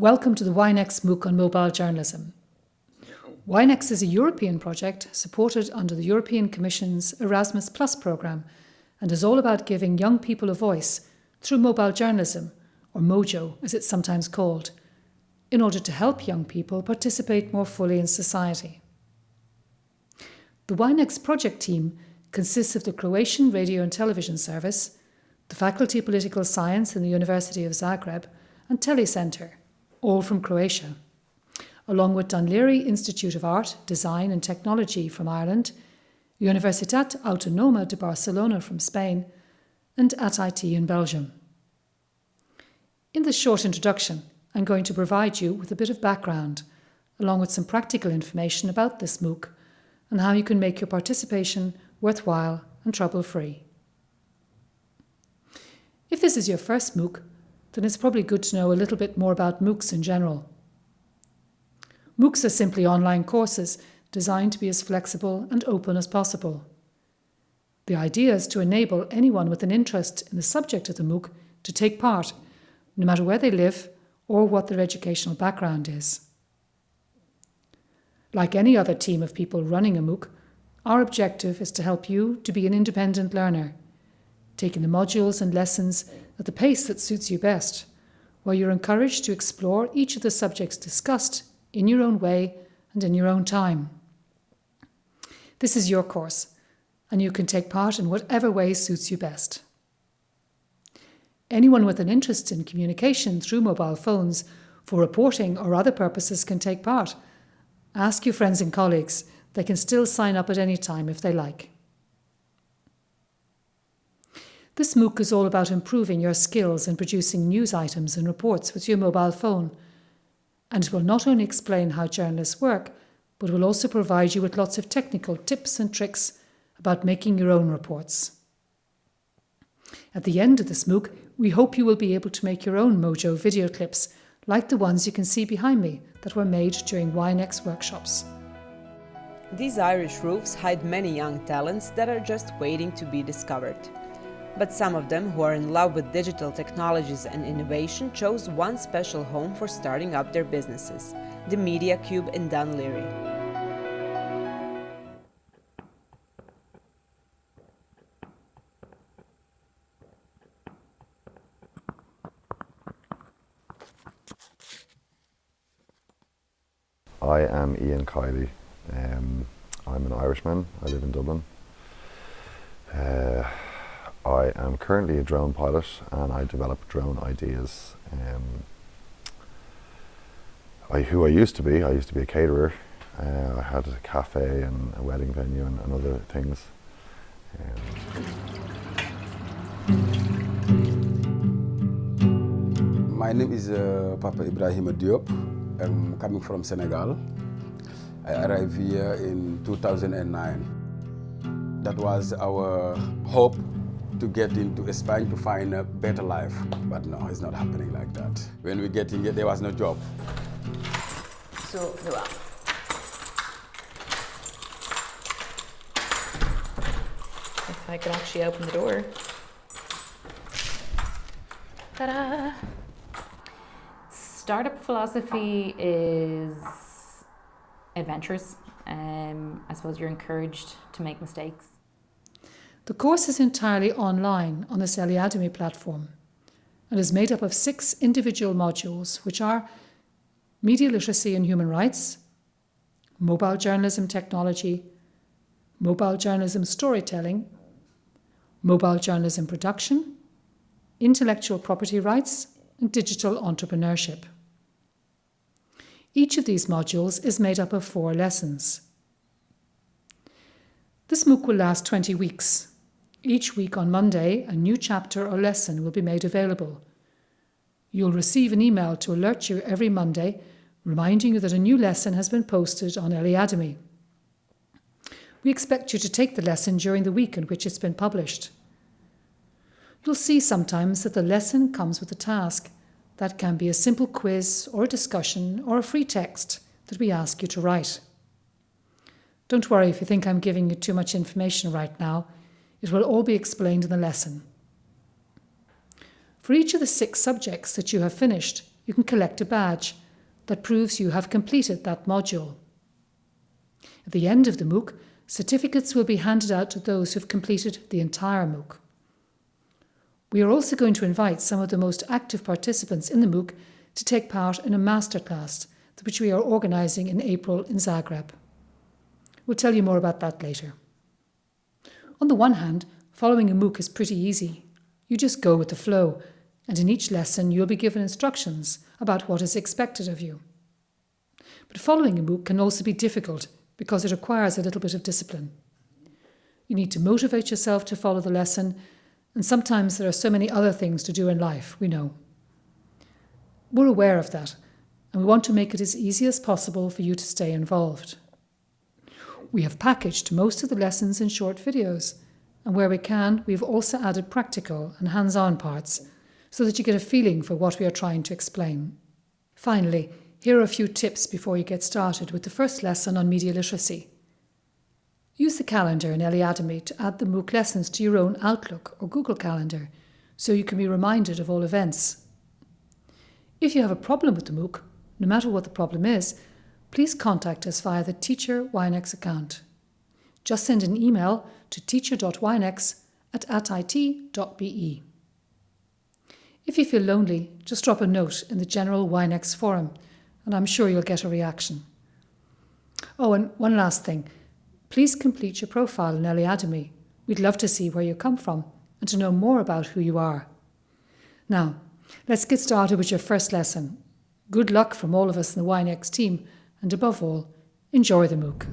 Welcome to the YNEX MOOC on mobile journalism. YNEX is a European project supported under the European Commission's Erasmus Plus programme and is all about giving young people a voice through mobile journalism, or MOJO as it's sometimes called, in order to help young people participate more fully in society. The YNEX project team consists of the Croatian Radio and Television Service, the Faculty of Political Science in the University of Zagreb, and Telecenter, all from Croatia, along with Dun Laoghaire Institute of Art, Design and Technology from Ireland, Universitat Autonoma de Barcelona from Spain, and AT-IT in Belgium. In this short introduction, I'm going to provide you with a bit of background, along with some practical information about this MOOC and how you can make your participation worthwhile and trouble-free. If this is your first MOOC, then it's probably good to know a little bit more about MOOCs in general. MOOCs are simply online courses designed to be as flexible and open as possible. The idea is to enable anyone with an interest in the subject of the MOOC to take part, no matter where they live or what their educational background is. Like any other team of people running a MOOC, our objective is to help you to be an independent learner, taking the modules and lessons at the pace that suits you best, where you're encouraged to explore each of the subjects discussed in your own way and in your own time. This is your course, and you can take part in whatever way suits you best. Anyone with an interest in communication through mobile phones for reporting or other purposes can take part. Ask your friends and colleagues. They can still sign up at any time if they like. This MOOC is all about improving your skills in producing news items and reports with your mobile phone. And it will not only explain how journalists work, but will also provide you with lots of technical tips and tricks about making your own reports. At the end of this MOOC, we hope you will be able to make your own Mojo video clips, like the ones you can see behind me that were made during YNEX workshops. These Irish roofs hide many young talents that are just waiting to be discovered. But some of them who are in love with digital technologies and innovation chose one special home for starting up their businesses, the Media Cube in Dun Laoghaire. I am Ian Kiley. Um, I'm an Irishman. I live in Dublin. Uh, I am currently a drone pilot and I develop drone ideas. Um, I, who I used to be, I used to be a caterer. Uh, I had a cafe and a wedding venue and, and other things. Um, My name is uh, Papa Ibrahim Diop. I'm coming from Senegal. I arrived here in 2009. That was our hope to get into Spain to find a better life. But no, it's not happening like that. When we get in here, there was no job. So, nu wel. If I could actually open the door. Ta-da! Startup philosophy is adventurous. Um, I suppose you're encouraged to make mistakes. The course is entirely online on the Eliademy platform and is made up of six individual modules, which are media literacy and human rights, mobile journalism technology, mobile journalism storytelling, mobile journalism production, intellectual property rights, and digital entrepreneurship. Each of these modules is made up of four lessons. This MOOC will last 20 weeks. Each week on Monday, a new chapter or lesson will be made available. You'll receive an email to alert you every Monday, reminding you that a new lesson has been posted on Eliademy. We expect you to take the lesson during the week in which it's been published. You'll see sometimes that the lesson comes with a task. That can be a simple quiz or a discussion or a free text that we ask you to write. Don't worry if you think I'm giving you too much information right now. It will all be explained in the lesson. For each of the six subjects that you have finished, you can collect a badge that proves you have completed that module. At the end of the MOOC, certificates will be handed out to those who've completed the entire MOOC. We are also going to invite some of the most active participants in the MOOC to take part in a masterclass, which we are organising in April in Zagreb. We'll tell you more about that later. On the one hand, following a MOOC is pretty easy. You just go with the flow, and in each lesson you'll be given instructions about what is expected of you. But following a MOOC can also be difficult because it requires a little bit of discipline. You need to motivate yourself to follow the lesson, and sometimes there are so many other things to do in life, we know. We're aware of that, and we want to make it as easy as possible for you to stay involved. We have packaged most of the lessons in short videos, and where we can, we've also added practical and hands on parts so that you get a feeling for what we are trying to explain. Finally, here are a few tips before you get started with the first lesson on media literacy. Use the calendar in Eliademy to add the MOOC lessons to your own Outlook or Google Calendar so you can be reminded of all events. If you have a problem with the MOOC, no matter what the problem is, please contact us via the Teacher YNEX account. Just send an email to teacher.ynex at it.be. If you feel lonely, just drop a note in the general YNEX forum and I'm sure you'll get a reaction. Oh, and one last thing. Please complete your profile in Eliademy. We'd love to see where you come from and to know more about who you are. Now, let's get started with your first lesson. Good luck from all of us in the YNEX team, and above all, enjoy the MOOC.